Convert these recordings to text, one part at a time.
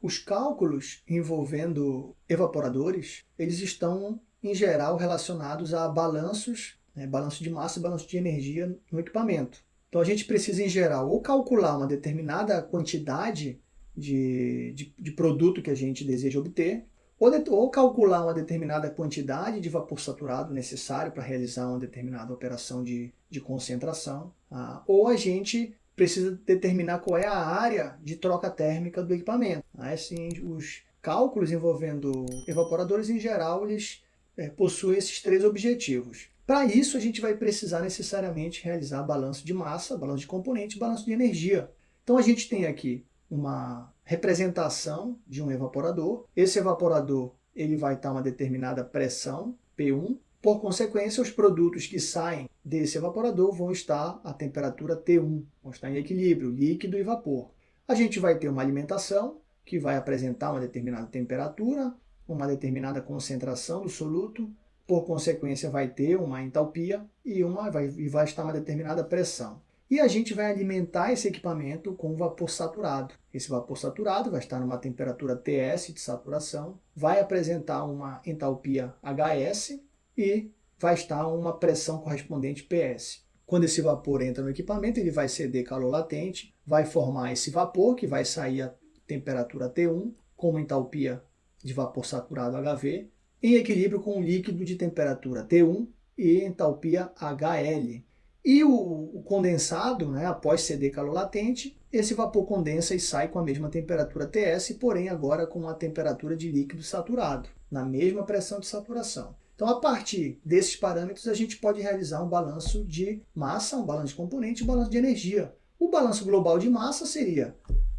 Os cálculos envolvendo evaporadores, eles estão, em geral, relacionados a balanços, né, balanço de massa e balanço de energia no equipamento. Então a gente precisa, em geral, ou calcular uma determinada quantidade de, de, de produto que a gente deseja obter, ou, de, ou, calcular uma determinada quantidade de vapor saturado necessário para realizar uma determinada operação de, de concentração, ah, ou a gente precisa determinar qual é a área de troca térmica do equipamento. Assim, os cálculos envolvendo evaporadores, em geral, eles é, possuem esses três objetivos. Para isso, a gente vai precisar necessariamente realizar balanço de massa, balanço de componente e balanço de energia. Então, a gente tem aqui uma representação de um evaporador. Esse evaporador ele vai estar uma determinada pressão, P1, por consequência, os produtos que saem desse evaporador vão estar a temperatura T1, vão estar em equilíbrio, líquido e vapor. A gente vai ter uma alimentação que vai apresentar uma determinada temperatura, uma determinada concentração do soluto, por consequência vai ter uma entalpia e, uma, vai, e vai estar uma determinada pressão. E a gente vai alimentar esse equipamento com vapor saturado. Esse vapor saturado vai estar numa temperatura TS de saturação, vai apresentar uma entalpia HS, e vai estar uma pressão correspondente PS. Quando esse vapor entra no equipamento, ele vai ceder calor latente, vai formar esse vapor, que vai sair a temperatura T1, com uma entalpia de vapor saturado HV, em equilíbrio com o líquido de temperatura T1 e entalpia HL. E o, o condensado, né, após ceder calor latente, esse vapor condensa e sai com a mesma temperatura TS, porém agora com a temperatura de líquido saturado, na mesma pressão de saturação. Então, a partir desses parâmetros, a gente pode realizar um balanço de massa, um balanço de componente um balanço de energia. O balanço global de massa seria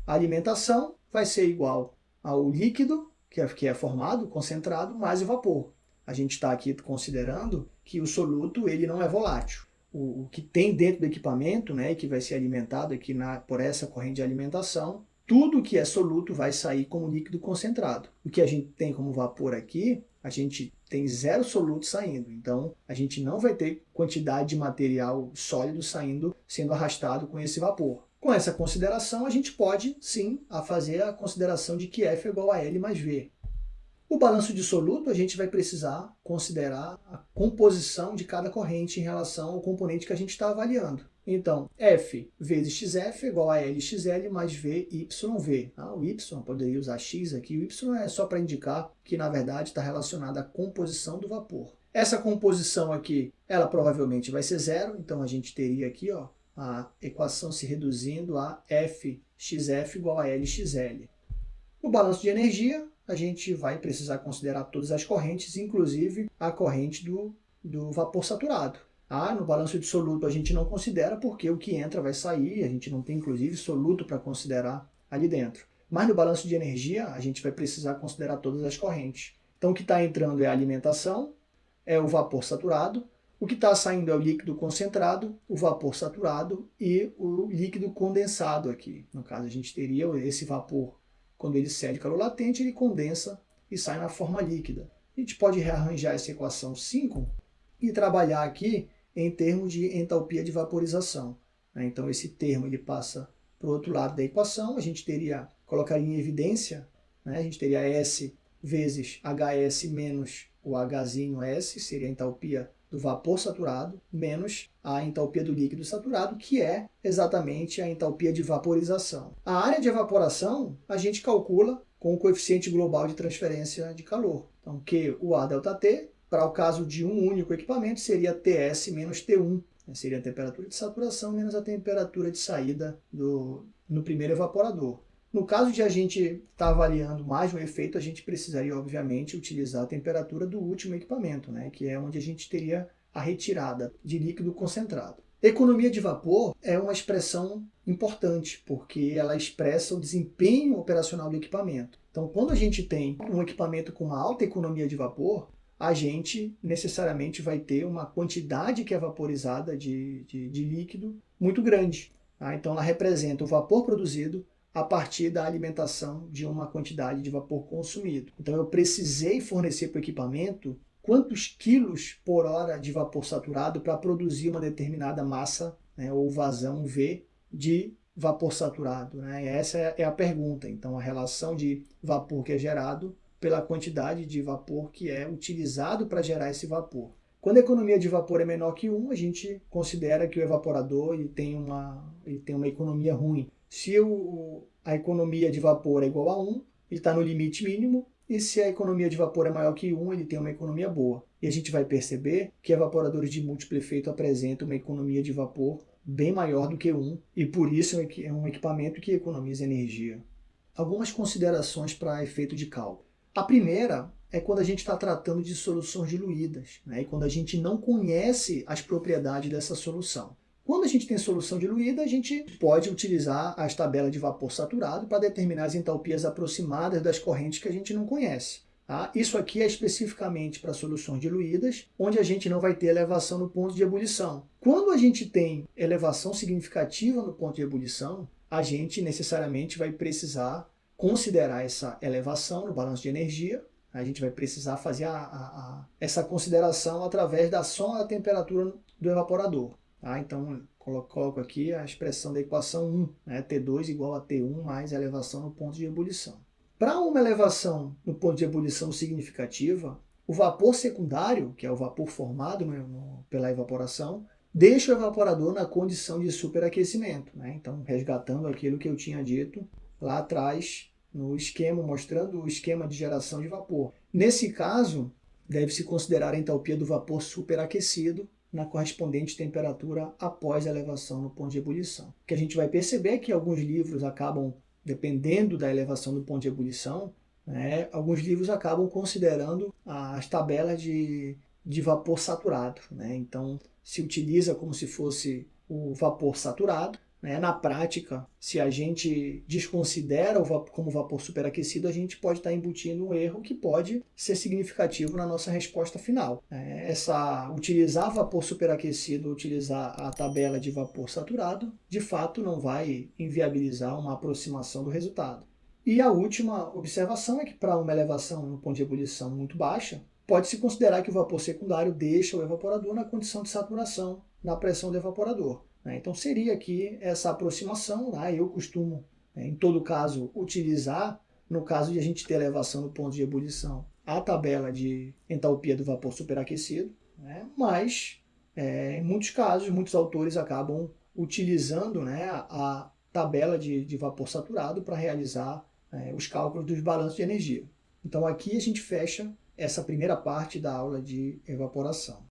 a alimentação vai ser igual ao líquido, que é, que é formado, concentrado, mais o vapor. A gente está aqui considerando que o soluto ele não é volátil. O, o, que tem dentro do equipamento, né, que vai ser alimentado aqui na, por essa corrente de alimentação, tudo que é soluto vai sair como líquido concentrado. O que a gente tem como vapor aqui, a gente tem zero soluto saindo. Então, a gente não vai ter quantidade de material sólido saindo, sendo arrastado com esse vapor. Com essa consideração, a gente pode, sim, a fazer a consideração de que F é igual a L mais V. O balanço de soluto, a gente vai precisar considerar a composição de cada corrente em relação ao componente que a gente está avaliando. Então, F vezes XF é igual a LXL mais VYV. Ah, o Y, poderia usar X aqui, o Y é só para indicar que, na verdade, está relacionado à composição do vapor. Essa composição aqui, ela provavelmente vai ser zero, então a gente teria aqui ó, a equação se reduzindo a FXF igual a LXL. No balanço de energia, a gente vai precisar considerar todas as correntes, inclusive a corrente do, do vapor saturado. Ah, no balanço de soluto a gente não considera porque o que entra vai sair, a gente não tem inclusive soluto para considerar ali dentro. Mas no balanço de energia a gente vai precisar considerar todas as correntes. Então o que está entrando é a alimentação, é o vapor saturado, o que está saindo é o líquido concentrado, o vapor saturado e o líquido condensado aqui. No caso a gente teria esse vapor, quando ele cede calor latente, ele condensa e sai na forma líquida. A gente pode rearranjar essa equação 5 e trabalhar aqui em termos de entalpia de vaporização. Né? Então esse termo ele passa para o outro lado da equação, a gente teria, colocaria em evidência, né? a gente teria S vezes HS menos o Hzinho S, seria a entalpia do vapor saturado, menos a entalpia do líquido saturado, que é exatamente a entalpia de vaporização. A área de evaporação a gente calcula com o coeficiente global de transferência de calor. Então, Q, o A delta T, para o caso de um único equipamento, seria TS menos T1, né? seria a temperatura de saturação menos a temperatura de saída do, no primeiro evaporador. No caso de a gente estar tá avaliando mais um efeito, a gente precisaria, obviamente, utilizar a temperatura do último equipamento, né? que é onde a gente teria a retirada de líquido concentrado. Economia de vapor é uma expressão importante, porque ela expressa o desempenho operacional do equipamento. Então, quando a gente tem um equipamento com uma alta economia de vapor, a gente necessariamente vai ter uma quantidade que é vaporizada de, de, de líquido muito grande. Tá? Então ela representa o vapor produzido a partir da alimentação de uma quantidade de vapor consumido. Então eu precisei fornecer para o equipamento quantos quilos por hora de vapor saturado para produzir uma determinada massa né, ou vazão V de vapor saturado? Né? Essa é a pergunta. Então, a relação de vapor que é gerado pela quantidade de vapor que é utilizado para gerar esse vapor. Quando a economia de vapor é menor que 1, a gente considera que o evaporador ele tem, uma, ele tem uma economia ruim. Se o, a economia de vapor é igual a 1, ele está no limite mínimo, e se a economia de vapor é maior que 1, ele tem uma economia boa. E a gente vai perceber que evaporadores de múltiplo efeito apresentam uma economia de vapor bem maior do que 1, e por isso é um equipamento que economiza energia. Algumas considerações para efeito de cálculo. A primeira é quando a gente está tratando de soluções diluídas, né? e quando a gente não conhece as propriedades dessa solução. Quando a gente tem solução diluída, a gente pode utilizar as tabelas de vapor saturado para determinar as entalpias aproximadas das correntes que a gente não conhece. Tá? Isso aqui é especificamente para soluções diluídas, onde a gente não vai ter elevação no ponto de ebulição. Quando a gente tem elevação significativa no ponto de ebulição, a gente necessariamente vai precisar considerar essa elevação no balanço de energia. A gente vai precisar fazer a, a, a, essa consideração através da soma da temperatura do evaporador. Tá? Então, coloco aqui a expressão da equação 1, né? T2 igual a T1 mais a elevação no ponto de ebulição. Para uma elevação no ponto de ebulição significativa, o vapor secundário, que é o vapor formado no, pela evaporação, deixa o evaporador na condição de superaquecimento. Né? Então, resgatando aquilo que eu tinha dito lá atrás no esquema, mostrando o esquema de geração de vapor. Nesse caso, deve-se considerar a entalpia do vapor superaquecido, na correspondente temperatura após a elevação no ponto de ebulição. O que a gente vai perceber é que alguns livros acabam, dependendo da elevação do ponto de ebulição, né, alguns livros acabam considerando as tabelas de, de vapor saturado. Né? Então, se utiliza como se fosse o vapor saturado, né? Na prática, se a gente desconsidera vapor, como vapor superaquecido, a gente pode estar embutindo um erro que pode ser significativo na nossa resposta final. Né? Essa, utilizar vapor superaquecido, utilizar a tabela de vapor saturado, de fato não vai inviabilizar uma aproximação do resultado. E a última observação é que para uma elevação no ponto de ebulição muito baixa, pode-se considerar que o vapor secundário deixa o evaporador na condição de saturação na pressão do evaporador. Né? Então seria aqui essa aproximação, né? eu costumo, né, em todo caso, utilizar, no caso de a gente ter elevação no ponto de ebulição, a tabela de entalpia do vapor superaquecido, né? mas é, em muitos casos, muitos autores acabam utilizando né, a tabela de, de vapor saturado para realizar é, os cálculos dos balanços de energia. Então aqui a gente fecha essa primeira parte da aula de evaporação.